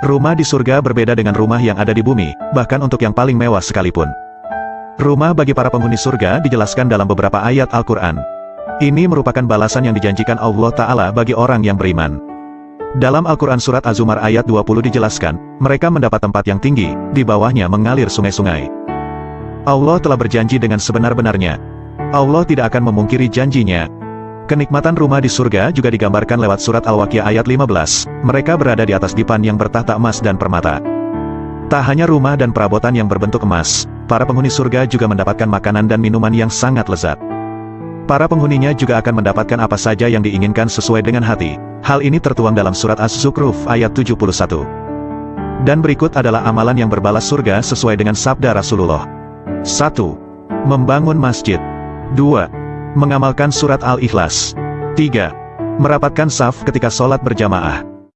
Rumah di surga berbeda dengan rumah yang ada di bumi, bahkan untuk yang paling mewah sekalipun. Rumah bagi para penghuni surga dijelaskan dalam beberapa ayat Al-Quran. Ini merupakan balasan yang dijanjikan Allah Ta'ala bagi orang yang beriman. Dalam Al-Quran Surat Az-Zumar ayat 20 dijelaskan, mereka mendapat tempat yang tinggi, di bawahnya mengalir sungai-sungai. Allah telah berjanji dengan sebenar-benarnya. Allah tidak akan memungkiri janjinya, Kenikmatan rumah di surga juga digambarkan lewat surat Al-Waqiah ayat 15. Mereka berada di atas dipan yang bertahta emas dan permata. Tak hanya rumah dan perabotan yang berbentuk emas, para penghuni surga juga mendapatkan makanan dan minuman yang sangat lezat. Para penghuninya juga akan mendapatkan apa saja yang diinginkan sesuai dengan hati. Hal ini tertuang dalam surat Az-Zukhruf ayat 71. Dan berikut adalah amalan yang berbalas surga sesuai dengan sabda Rasulullah. 1. Membangun masjid. 2 Mengamalkan surat Al-Ikhlas. 3. Merapatkan saf ketika sholat berjamaah.